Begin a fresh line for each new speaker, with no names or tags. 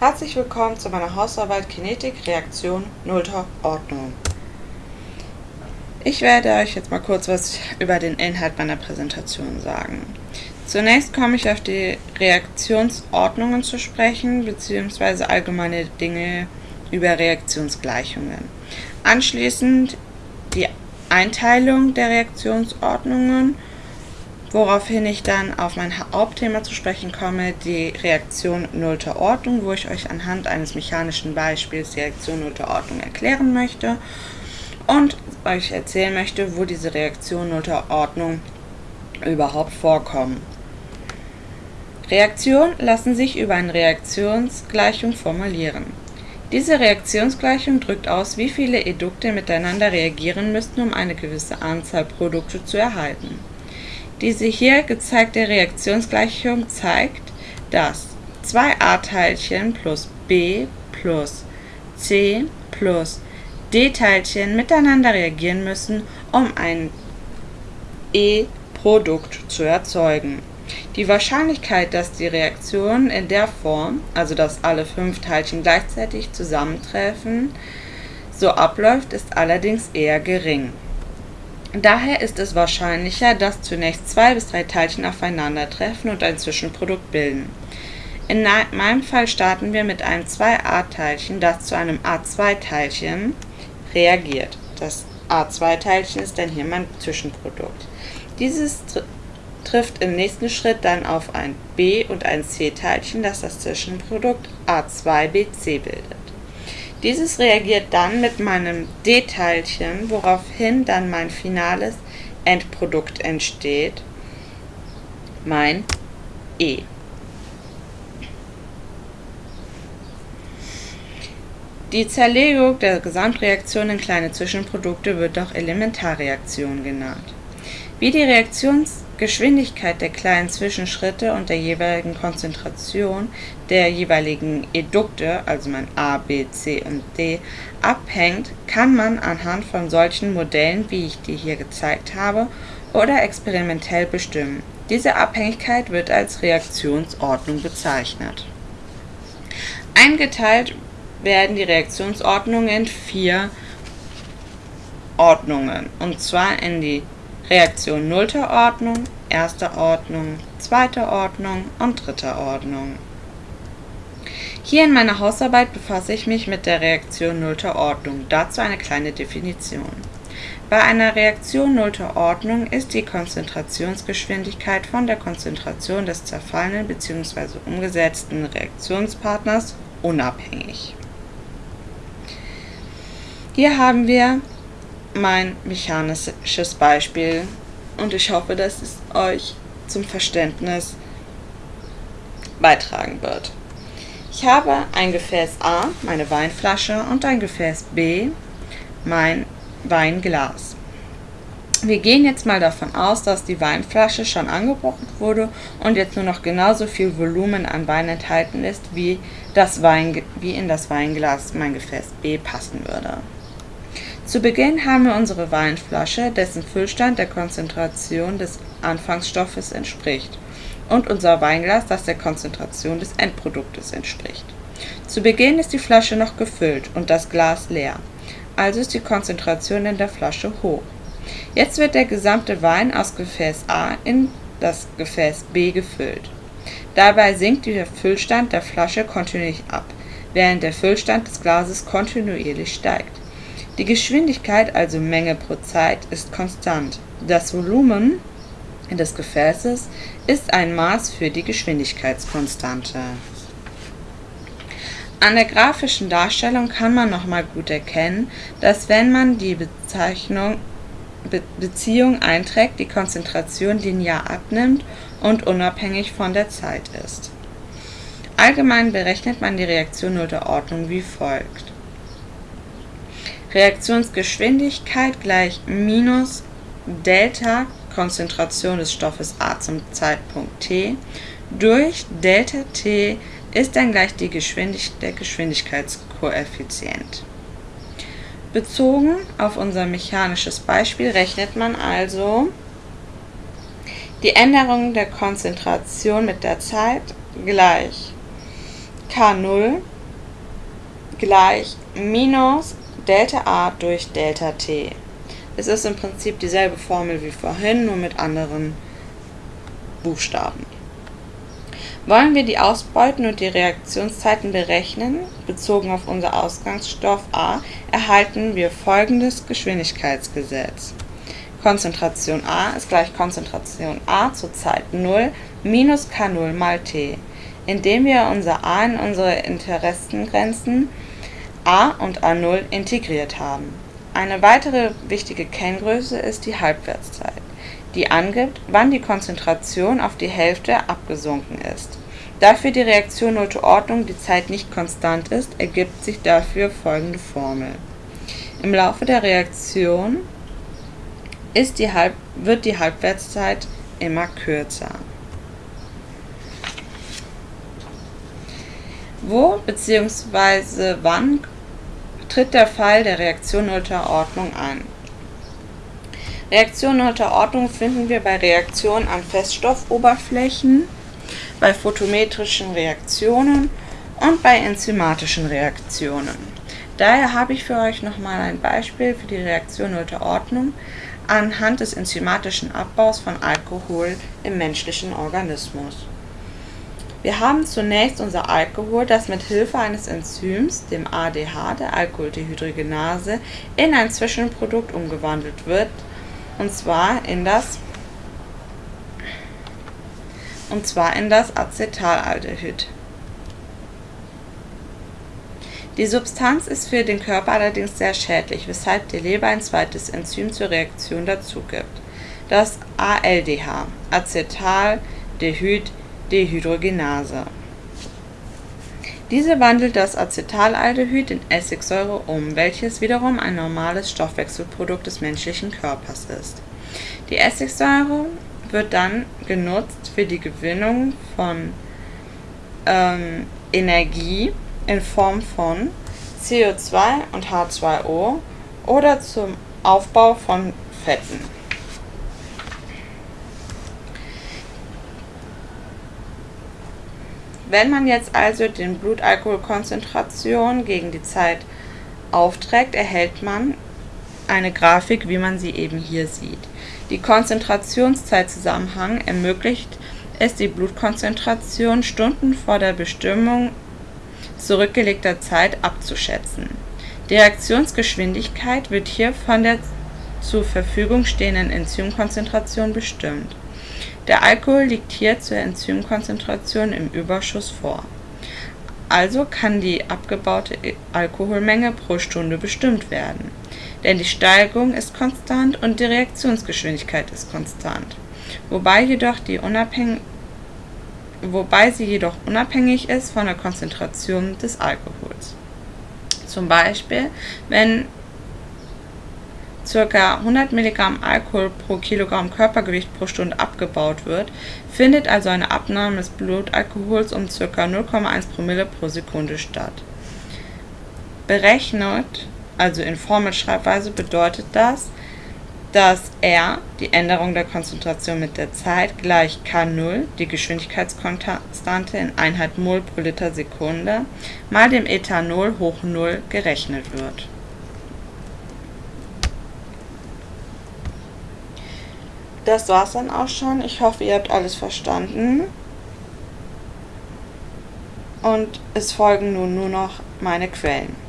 Herzlich willkommen zu meiner Hausarbeit Kinetik Reaktion nullter Ordnung. Ich werde euch jetzt mal kurz was über den Inhalt meiner Präsentation sagen. Zunächst komme ich auf die Reaktionsordnungen zu sprechen, beziehungsweise allgemeine Dinge über Reaktionsgleichungen. Anschließend die Einteilung der Reaktionsordnungen woraufhin ich dann auf mein Hauptthema zu sprechen komme, die Reaktion nullter Ordnung, wo ich euch anhand eines mechanischen Beispiels die Reaktion nullter Ordnung erklären möchte und euch erzählen möchte, wo diese Reaktion nullter Ordnung überhaupt vorkommen. Reaktionen lassen sich über eine Reaktionsgleichung formulieren. Diese Reaktionsgleichung drückt aus, wie viele Edukte miteinander reagieren müssten, um eine gewisse Anzahl Produkte zu erhalten. Diese hier gezeigte Reaktionsgleichung zeigt, dass zwei A-Teilchen plus B plus C plus D-Teilchen miteinander reagieren müssen, um ein E-Produkt zu erzeugen. Die Wahrscheinlichkeit, dass die Reaktion in der Form, also dass alle fünf Teilchen gleichzeitig zusammentreffen, so abläuft, ist allerdings eher gering. Daher ist es wahrscheinlicher, dass zunächst zwei bis drei Teilchen aufeinandertreffen und ein Zwischenprodukt bilden. In meinem Fall starten wir mit einem 2a-Teilchen, das zu einem a2-Teilchen reagiert. Das a2-Teilchen ist dann hier mein Zwischenprodukt. Dieses tr trifft im nächsten Schritt dann auf ein b- und ein c-Teilchen, das das Zwischenprodukt a2bc bildet. Dieses reagiert dann mit meinem D-Teilchen, woraufhin dann mein finales Endprodukt entsteht, mein E. Die Zerlegung der Gesamtreaktion in kleine Zwischenprodukte wird auch Elementarreaktion genannt. Wie die Reaktions Geschwindigkeit der kleinen Zwischenschritte und der jeweiligen Konzentration der jeweiligen Edukte, also mein A, B, C und D, abhängt, kann man anhand von solchen Modellen, wie ich die hier gezeigt habe, oder experimentell bestimmen. Diese Abhängigkeit wird als Reaktionsordnung bezeichnet. Eingeteilt werden die Reaktionsordnungen in vier Ordnungen, und zwar in die Reaktion nullter Ordnung, erster Ordnung, zweiter Ordnung und dritter Ordnung. Hier in meiner Hausarbeit befasse ich mich mit der Reaktion nullter Ordnung, dazu eine kleine Definition. Bei einer Reaktion nullter Ordnung ist die Konzentrationsgeschwindigkeit von der Konzentration des zerfallenen bzw. umgesetzten Reaktionspartners unabhängig. Hier haben wir mein mechanisches Beispiel und ich hoffe, dass es euch zum Verständnis beitragen wird. Ich habe ein Gefäß A, meine Weinflasche, und ein Gefäß B, mein Weinglas. Wir gehen jetzt mal davon aus, dass die Weinflasche schon angebrochen wurde und jetzt nur noch genauso viel Volumen an Wein enthalten ist, wie, das Wein, wie in das Weinglas mein Gefäß B passen würde. Zu Beginn haben wir unsere Weinflasche, dessen Füllstand der Konzentration des Anfangsstoffes entspricht, und unser Weinglas, das der Konzentration des Endproduktes entspricht. Zu Beginn ist die Flasche noch gefüllt und das Glas leer, also ist die Konzentration in der Flasche hoch. Jetzt wird der gesamte Wein aus Gefäß A in das Gefäß B gefüllt. Dabei sinkt der Füllstand der Flasche kontinuierlich ab, während der Füllstand des Glases kontinuierlich steigt. Die Geschwindigkeit, also Menge pro Zeit, ist konstant. Das Volumen des Gefäßes ist ein Maß für die Geschwindigkeitskonstante. An der grafischen Darstellung kann man nochmal gut erkennen, dass wenn man die Bezeichnung Be Beziehung einträgt, die Konzentration linear abnimmt und unabhängig von der Zeit ist. Allgemein berechnet man die Reaktion nullter Ordnung wie folgt. Reaktionsgeschwindigkeit gleich minus Delta Konzentration des Stoffes A zum Zeitpunkt t durch Delta t ist dann gleich die Geschwindig der Geschwindigkeitskoeffizient. Bezogen auf unser mechanisches Beispiel rechnet man also die Änderung der Konzentration mit der Zeit gleich K0 gleich minus Delta A durch Delta T. Es ist im Prinzip dieselbe Formel wie vorhin, nur mit anderen Buchstaben. Wollen wir die Ausbeuten und die Reaktionszeiten berechnen, bezogen auf unser Ausgangsstoff A, erhalten wir folgendes Geschwindigkeitsgesetz. Konzentration A ist gleich Konzentration A zur Zeit 0 minus K0 mal T, indem wir unser A in unsere Interessengrenzen A und A0 integriert haben. Eine weitere wichtige Kenngröße ist die Halbwertszeit die angibt, wann die Konzentration auf die Hälfte abgesunken ist. Da für die Reaktion nullte Ordnung die Zeit nicht konstant ist, ergibt sich dafür folgende Formel. Im Laufe der Reaktion die Halb wird die Halbwertszeit immer kürzer. Wo bzw. wann tritt der Fall der Reaktion nullter Ordnung ein? Reaktionen unter Ordnung finden wir bei Reaktionen an Feststoffoberflächen, bei photometrischen Reaktionen und bei enzymatischen Reaktionen. Daher habe ich für euch nochmal ein Beispiel für die Reaktion unter Ordnung anhand des enzymatischen Abbaus von Alkohol im menschlichen Organismus. Wir haben zunächst unser Alkohol, das mit Hilfe eines Enzyms, dem ADH, der Alkoholdehydrogenase, in ein Zwischenprodukt umgewandelt wird, und zwar in das und zwar in das Acetaldehyd. Die Substanz ist für den Körper allerdings sehr schädlich, weshalb die Leber ein zweites Enzym zur Reaktion dazugibt, das ALDH, Acetaldehyd-Dehydrogenase. Diese wandelt das Acetaldehyd in Essigsäure um, welches wiederum ein normales Stoffwechselprodukt des menschlichen Körpers ist. Die Essigsäure wird dann genutzt für die Gewinnung von ähm, Energie in Form von CO2 und H2O oder zum Aufbau von Fetten. Wenn man jetzt also den Blutalkoholkonzentration gegen die Zeit aufträgt, erhält man eine Grafik, wie man sie eben hier sieht. Die Konzentrationszeitzusammenhang ermöglicht es, die Blutkonzentration Stunden vor der Bestimmung zurückgelegter Zeit abzuschätzen. Die Reaktionsgeschwindigkeit wird hier von der zur Verfügung stehenden Enzymkonzentration bestimmt der Alkohol liegt hier zur Enzymkonzentration im Überschuss vor. Also kann die abgebaute Alkoholmenge pro Stunde bestimmt werden, denn die Steigung ist konstant und die Reaktionsgeschwindigkeit ist konstant, wobei, jedoch die wobei sie jedoch unabhängig ist von der Konzentration des Alkohols. Zum Beispiel, wenn ca. 100 mg Alkohol pro Kilogramm Körpergewicht pro Stunde abgebaut wird, findet also eine Abnahme des Blutalkohols um ca. 0,1 Promille pro Sekunde statt. Berechnet, also in Formelschreibweise, bedeutet das, dass R, die Änderung der Konzentration mit der Zeit, gleich K0, die Geschwindigkeitskonstante in Einheit Mol pro Liter Sekunde, mal dem Ethanol hoch 0 gerechnet wird das war's dann auch schon. Ich hoffe, ihr habt alles verstanden. Und es folgen nun nur noch meine Quellen.